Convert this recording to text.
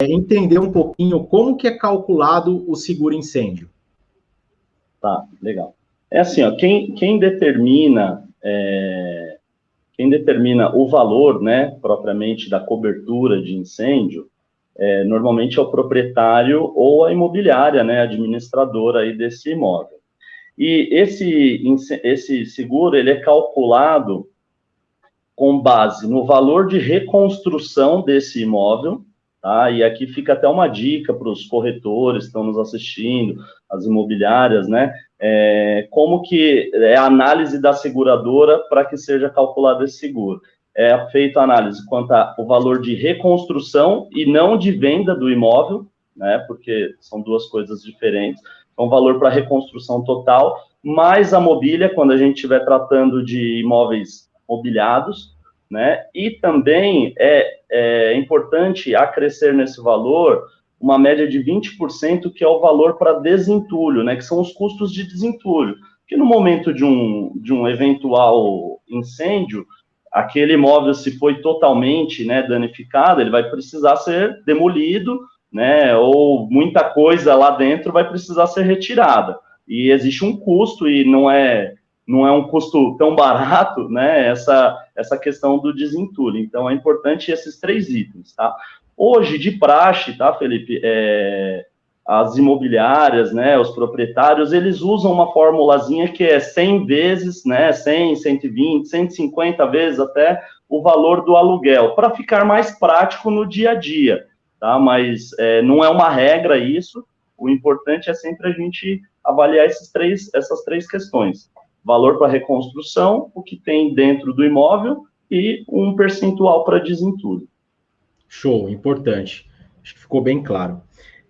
entender um pouquinho como que é calculado o seguro incêndio. Tá, legal. É assim, ó, quem, quem determina é, quem determina o valor, né, propriamente da cobertura de incêndio, é, normalmente é o proprietário ou a imobiliária, né, administradora aí desse imóvel. E esse, esse seguro, ele é calculado com base no valor de reconstrução desse imóvel, tá? E aqui fica até uma dica para os corretores que estão nos assistindo, as imobiliárias, né? É, como que é a análise da seguradora para que seja calculado esse seguro. É feita a análise quanto ao valor de reconstrução e não de venda do imóvel, né? Porque são duas coisas diferentes. Então, valor para reconstrução total, mais a mobília, quando a gente estiver tratando de imóveis mobiliados, né? E também é, é importante acrescer nesse valor uma média de 20%, que é o valor para desentulho, né? Que são os custos de desentulho. Que no momento de um, de um eventual incêndio, aquele imóvel, se foi totalmente né, danificado, ele vai precisar ser demolido, né? Ou muita coisa lá dentro vai precisar ser retirada. E existe um custo, e não é não é um custo tão barato, né, essa, essa questão do desentulho. Então, é importante esses três itens, tá? Hoje, de praxe, tá, Felipe, é, as imobiliárias, né, os proprietários, eles usam uma formulazinha que é 100 vezes, né, 100, 120, 150 vezes até o valor do aluguel, para ficar mais prático no dia a dia, tá? Mas é, não é uma regra isso, o importante é sempre a gente avaliar esses três, essas três questões valor para reconstrução, o que tem dentro do imóvel e um percentual para desentulho. Show, importante. Acho que ficou bem claro.